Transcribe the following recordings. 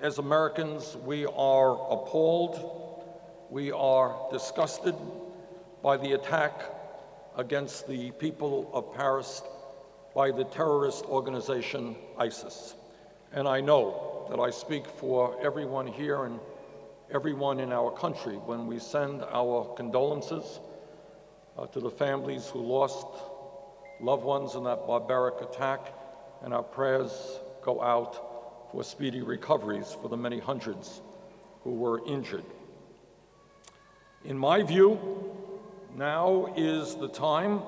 as Americans, we are appalled, we are disgusted by the attack against the people of Paris by the terrorist organization ISIS. And I know that I speak for everyone here and everyone in our country when we send our condolences uh, to the families who lost loved ones in that barbaric attack, and our prayers go out for speedy recoveries for the many hundreds who were injured. In my view, now is the time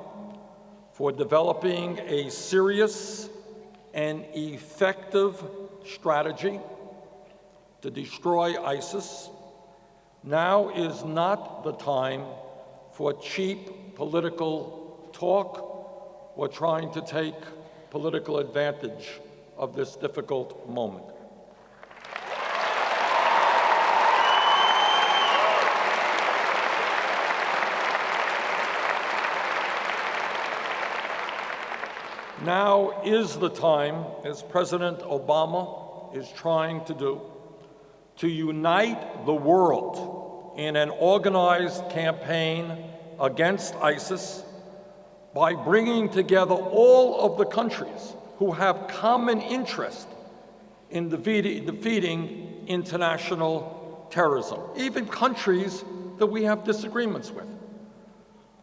for developing a serious and effective strategy to destroy ISIS. Now is not the time for cheap political talk or trying to take political advantage of this difficult moment. Now is the time, as President Obama is trying to do, to unite the world in an organized campaign against ISIS by bringing together all of the countries who have common interest in defeating international terrorism, even countries that we have disagreements with.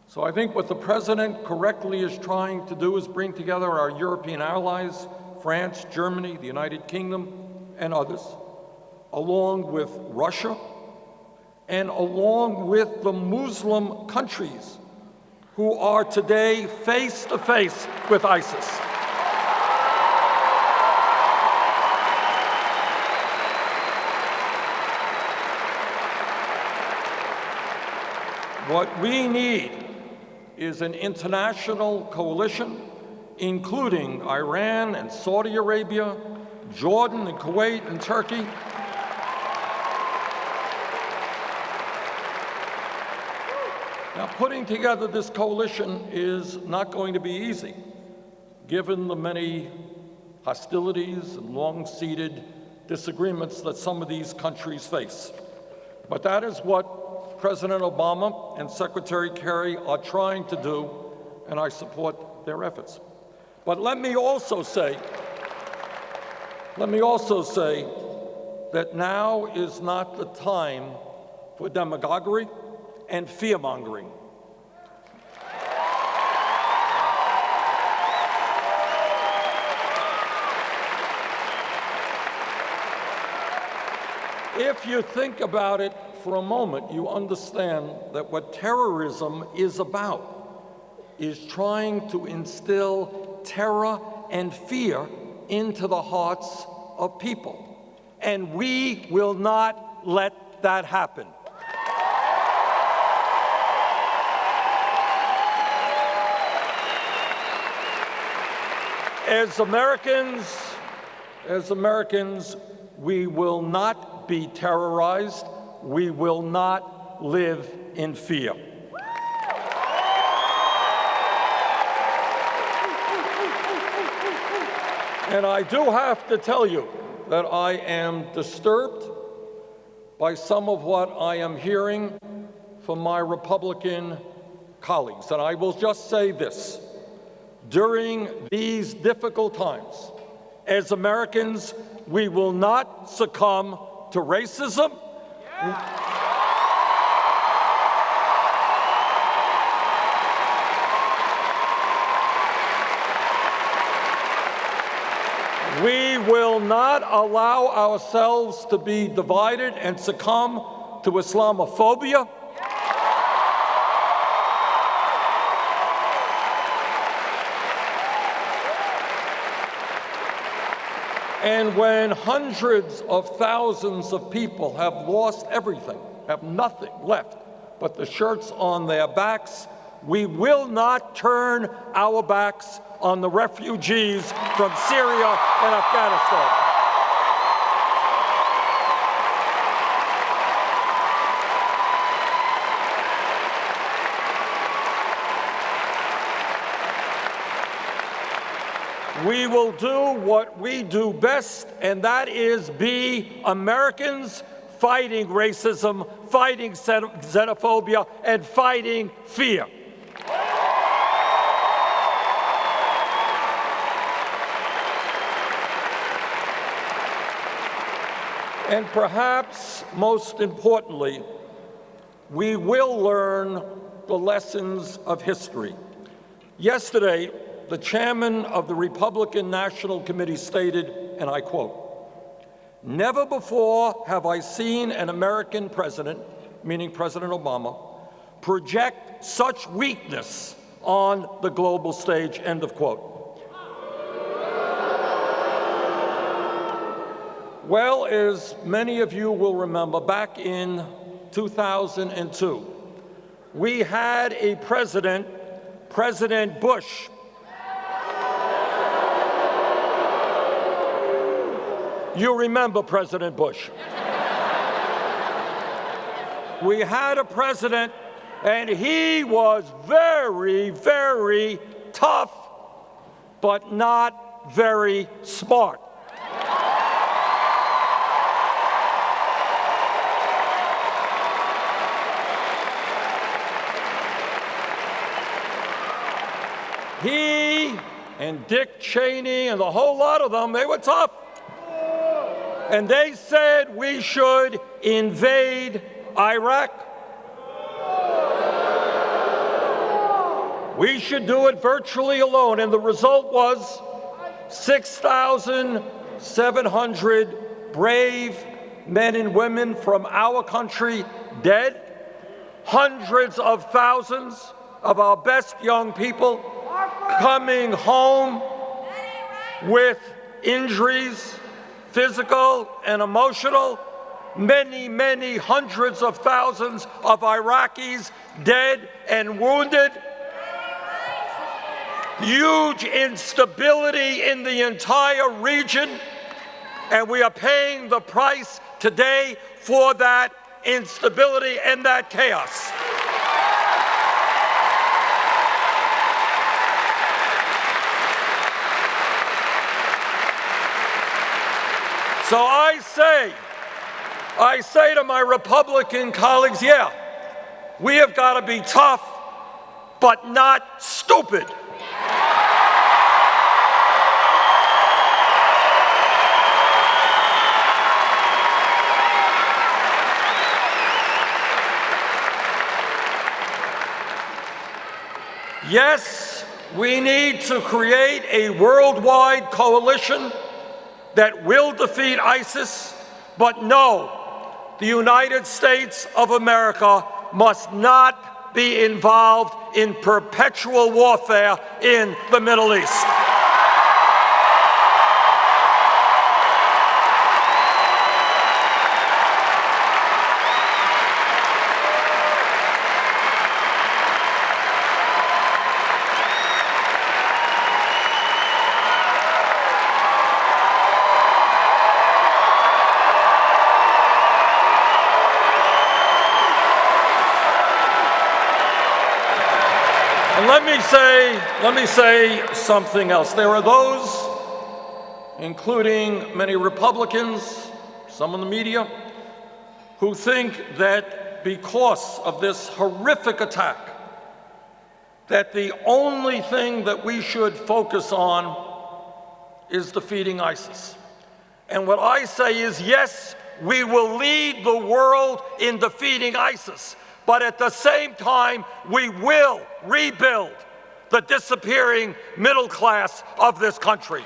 So I think what the President correctly is trying to do is bring together our European allies, France, Germany, the United Kingdom, and others, along with Russia, and along with the Muslim countries who are today face to face with ISIS. What we need is an international coalition, including Iran and Saudi Arabia, Jordan and Kuwait and Turkey, Now, putting together this coalition is not going to be easy, given the many hostilities and long-seated disagreements that some of these countries face. But that is what President Obama and Secretary Kerry are trying to do, and I support their efforts. But let me also say, let me also say that now is not the time for demagoguery and fear-mongering. If you think about it for a moment, you understand that what terrorism is about is trying to instill terror and fear into the hearts of people. And we will not let that happen. As Americans, as Americans, we will not be terrorized we will not live in fear. And I do have to tell you that I am disturbed by some of what I am hearing from my Republican colleagues. And I will just say this. During these difficult times, as Americans, we will not succumb to racism, we will not allow ourselves to be divided and succumb to Islamophobia. And when hundreds of thousands of people have lost everything, have nothing left but the shirts on their backs, we will not turn our backs on the refugees from Syria and Afghanistan. We will do what we do best, and that is be Americans fighting racism, fighting xenophobia, and fighting fear. And perhaps most importantly, we will learn the lessons of history. Yesterday, the chairman of the Republican National Committee stated, and I quote, Never before have I seen an American president, meaning President Obama, project such weakness on the global stage, end of quote. Well, as many of you will remember, back in 2002, we had a president, President Bush, You remember President Bush. we had a president, and he was very, very tough, but not very smart. He and Dick Cheney and the whole lot of them, they were tough. And they said we should invade Iraq. We should do it virtually alone. And the result was 6,700 brave men and women from our country dead, hundreds of thousands of our best young people coming home with injuries, physical and emotional, many, many hundreds of thousands of Iraqis dead and wounded, huge instability in the entire region, and we are paying the price today for that instability and that chaos. So I say, I say to my Republican colleagues, yeah, we have got to be tough, but not stupid. Yes, we need to create a worldwide coalition that will defeat ISIS, but no, the United States of America must not be involved in perpetual warfare in the Middle East. Let me say, let me say something else. There are those, including many Republicans, some in the media, who think that because of this horrific attack, that the only thing that we should focus on is defeating ISIS. And what I say is, yes, we will lead the world in defeating ISIS but at the same time, we will rebuild the disappearing middle class of this country.